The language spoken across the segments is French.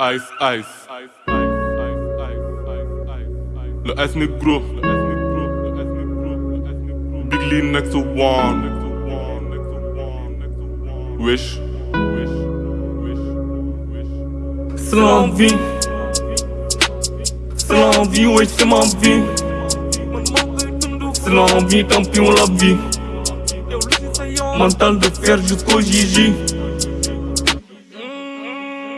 Ice, ice. Le S négro. Big Lee next to one. Wish. C'est l'envie C'est l'envie, ouais c'est ma vie C'est l'envie, tant pis on la vit Mental de fer jusqu'au Gigi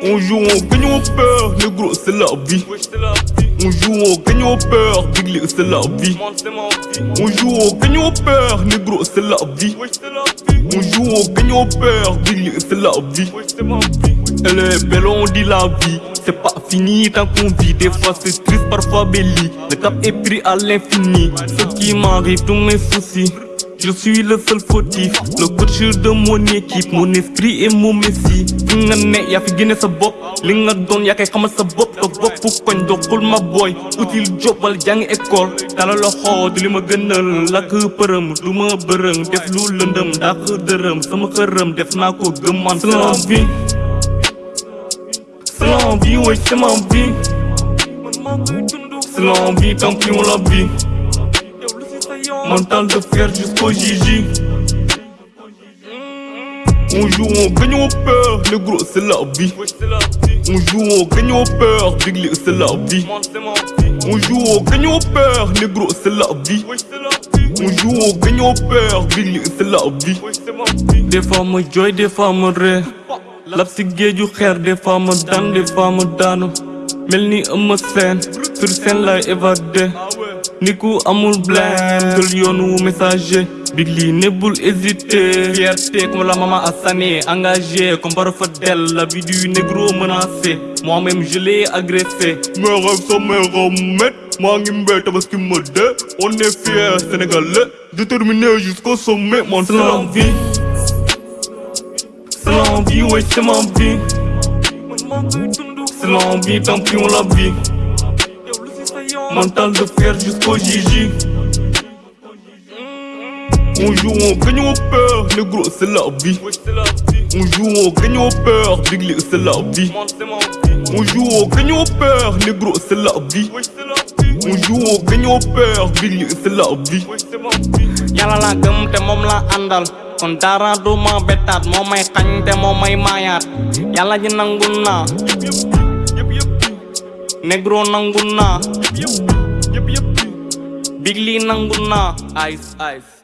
On joue, on gagne, on perd, négro c'est la vie. On joue, on gagne, on perd, Big c'est la vie. On joue, on gagne, on perd, négro c'est la vie. On joue, on gagne, on perd, Big c'est la vie. Elle est belle, on dit la vie. C'est pas fini tant qu'on vit. Des fois c'est triste, parfois belli Le cap est pris à l'infini. Ce qui m'arrive, tous mes soucis je suis le seul fautif, le coach de mon équipe, mon esprit et mon messie. Fi nga ne yaa fi génne sa bopp. Li nga doon yaa koy xamal sa bopp. Toog bopp koñ doxul ma boy. Util job wala jàngi école. Tala loxo du li ma gënal. Lakk përëm du ma bërëm. Def lu lëndëm dàq dërëm. Sama xërëm def naa ko gëm man c'est l'envie c'est l'envie ouais c'est ma vie. C'est l'envie tant pis on la vit Mental de fer jusqu'au Gigi. On joue, on gagne, on perd, le gros c'est la vie. On joue, on gagne, on perd, Big c'est la vie. On joue, on gagne, on perd, le gros c'est la vie. On joue, on gagne, on perd, Big c'est la vie. Des ma jooy, des ma ree lab si géeju xeer des ma daan des ma daanu. Mel ni ëmma seen sur scène lay évadé ni amul jël yoonu messager. Big Lee nebul hésiter fierté comme la maman a sané engagé comme par fadel la vie du négro menacé moi-même je l'ai agressé. Mes rêves sont mes remèdes. Maa ngi mbéy tabaski ma dee. On est fier sénégalais déterminé jusqu'au sommet. Mon c'est l'envie c'est l'envie ouais c'est ma vie. C'est l'envie tant pis on la vit Mental de fer jusqu'au Gigi On joue, on gagne, on perd, négro c'est la vie. On joue, on gagne, on perd, Big Lee c'est la vie. On joue, on gagne, on perd, négro c'est la vie. On joue, on gagne, on perd, Big Lee c'est la vie. Yàlla laa gëm te moom laa àndal. Kon dara du ma bettaat moo may xañ te moo may maayaat. Yàlla ji négro nangu naa Big Lee nangu naa ice ice